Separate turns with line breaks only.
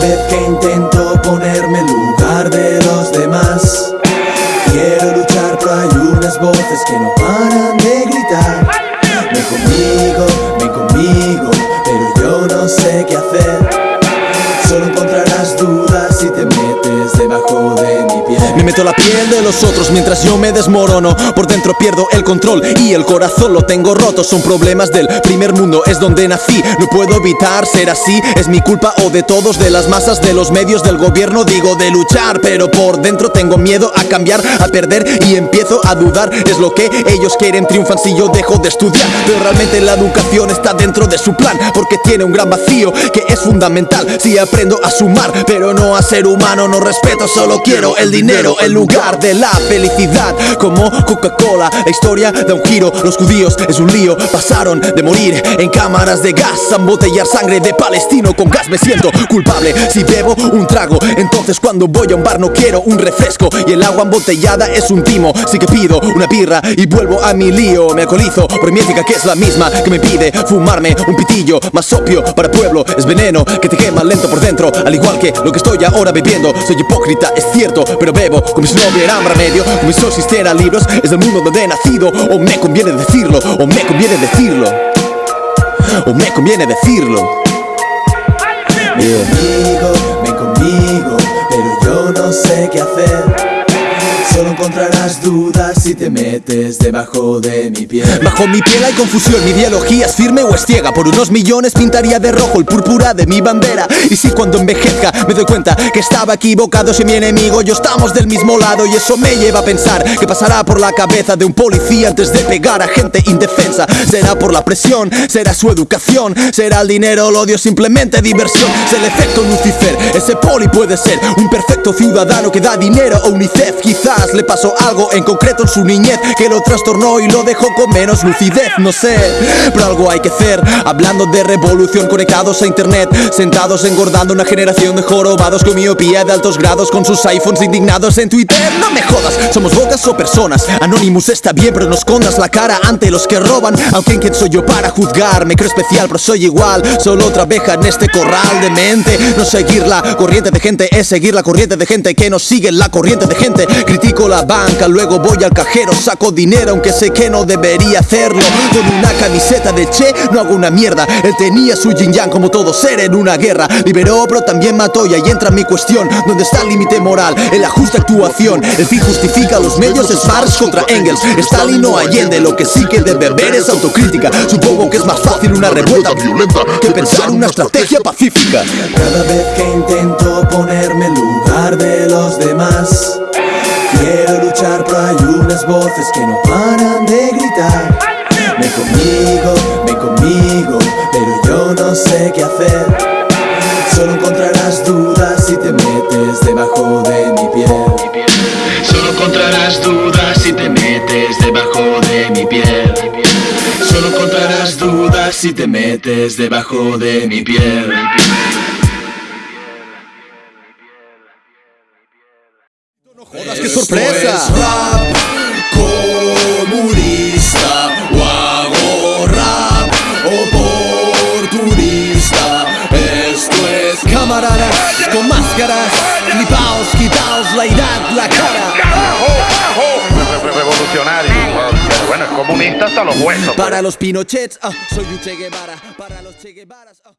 vez que intento ponerme en lugar de los demás. Quiero luchar pero hay unas voces que no paran de gritar. Ven conmigo, ven conmigo, pero yo no sé qué hacer
meto la piel de los otros mientras yo me desmorono. Por dentro pierdo el control y el corazón lo tengo roto. Son problemas del primer mundo, es donde nací. No puedo evitar ser así, es mi culpa o de todos De las masas, de los medios, del gobierno. Digo de luchar, pero por dentro tengo miedo a cambiar, a perder Y empiezo a dudar, es lo que ellos quieren Triunfan si yo dejo de estudiar. Pero realmente la educación está dentro de su plan Porque tiene un gran vacío que es fundamental. Si aprendo a sumar, pero no a ser humano No respeto, solo quiero el dinero En lugar de la felicidad. Como Coca-Cola, la historia da un giro. Los judíos es un lío, pasaron de morir En cámaras de gas, a embotellar sangre de palestino Con gas. Me siento culpable si bebo un trago. Entonces cuando voy a un bar no quiero un refresco. Y el agua embotellada es un timo. Sí que pido una birra y vuelvo a mi lío. Me alcoholizo por mi ética que es la misma Que me pide fumarme un pitillo. Más opio para pueblo, es veneno Que te quema lento por dentro. Al igual que lo que estoy ahora bebiendo. Soy hipócrita, es cierto, pero bebo Como si no hubiera remedio Como si no existieran libros. Es del mundo donde he nacido O me conviene decirlo, o me conviene decirlo. O me conviene decirlo.
Ven conmigo, ven conmigo, pero yo no sé qué hacer encontrarás dudas si te metes debajo de mi piel.
Bajo mi piel hay confusión, mi ideología es firme o es ciega. Por unos millones pintaría de rojo el púrpura de mi bandera. Y si cuando envejezca me doy cuenta que estaba equivocado Si mi enemigo yo estamos del mismo lado. Y eso me lleva a pensar que pasará por la cabeza de un policía Antes de pegar a gente indefensa. Será por la presión, será su educación Será el dinero, el odio, simplemente diversión. Es el efecto Lucifer, ese poli puede ser Un perfecto ciudadano que da dinero a UNICEF. Quizás le pasó algo en concreto en su niñez Que lo trastornó y lo dejó con menos lucidez No sé, pero algo hay que hacer. Hablando de revolución conectados a internet Sentados engordando una generación de jorobados Con miopía de altos grados Con sus iPhones indignados en Twitter. No me jodas, somos bocas o personas. Anonymous está bien pero no escondas la cara ante los que roban. Aunque quién soy yo para juzgar Me creo especial pero soy igual. Solo otra abeja en este corral de mente. No seguir la corriente de gente Es seguir la corriente de gente que no sigue la corriente de gente. Critico la banca, luego voy al cajero, saco dinero aunque sé que no debería hacerlo. Con una camiseta de Che no hago una mierda. Él tenía su yin yang como todo ser en una guerra. Liberó pero también mató y ahí entra mi cuestión. ¿Dónde está el límite moral? En la justa actuación. El fin justifica los medios, es Marx contra Engels. Stalin o Allende, lo que sí que debe ver es autocrítica. Supongo que es más fácil una revuelta violenta que pensar una estrategia pacífica.
Cada vez que intento ponerme en lugar de los demás Quiero luchar pero hay unas voces que no paran de gritar. Ven conmigo, ven conmigo, pero yo no sé qué hacer. Solo encontrarás dudas si te metes debajo de mi piel.
Solo encontrarás dudas si te metes debajo de mi piel. Solo encontrarás dudas si te metes debajo de mi piel
qué sorpresa.
Esto es rap comunista o hago rap oportunista Esto es
Camaradas con máscaras, flipaos, quitaos la edad, la cara.
revolucionario. Pero bueno, es comunista hasta los huesos. pues.
Para los Pinochets, ah, soy un Che Guevara. Para los Che Guevaras, ah.